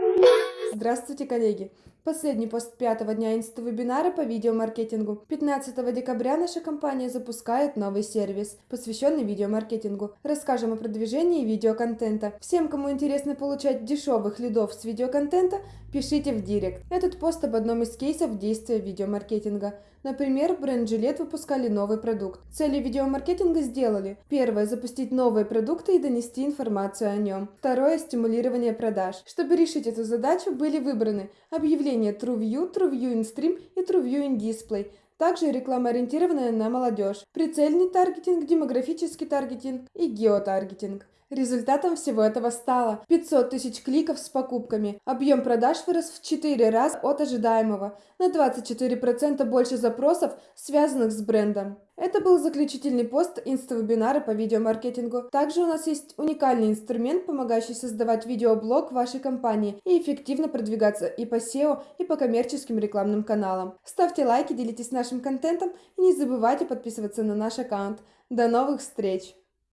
Thank you. Здравствуйте, коллеги! Последний пост пятого дня инста-вебинара по видеомаркетингу. 15 декабря наша компания запускает новый сервис, посвященный видеомаркетингу. Расскажем о продвижении видеоконтента. Всем, кому интересно получать дешевых лидов с видеоконтента, пишите в директ. Этот пост об одном из кейсов действия видеомаркетинга. Например, бренд Gillette выпускали новый продукт. Цели видеомаркетинга сделали. Первое – запустить новые продукты и донести информацию о нем. Второе – стимулирование продаж. Чтобы решить эту задачу, были выбраны объявления TrueView, TrueView in Stream и TrueView in Display, также реклама, ориентированная на молодежь, прицельный таргетинг, демографический таргетинг и геотаргетинг. Результатом всего этого стало 500 тысяч кликов с покупками. Объем продаж вырос в 4 раза от ожидаемого, на 24% больше запросов, связанных с брендом. Это был заключительный пост инста-вебинара по видеомаркетингу. Также у нас есть уникальный инструмент, помогающий создавать видеоблог вашей компании и эффективно продвигаться и по SEO, и по коммерческим рекламным каналам. Ставьте лайки, делитесь нашим контентом и не забывайте подписываться на наш аккаунт. До новых встреч!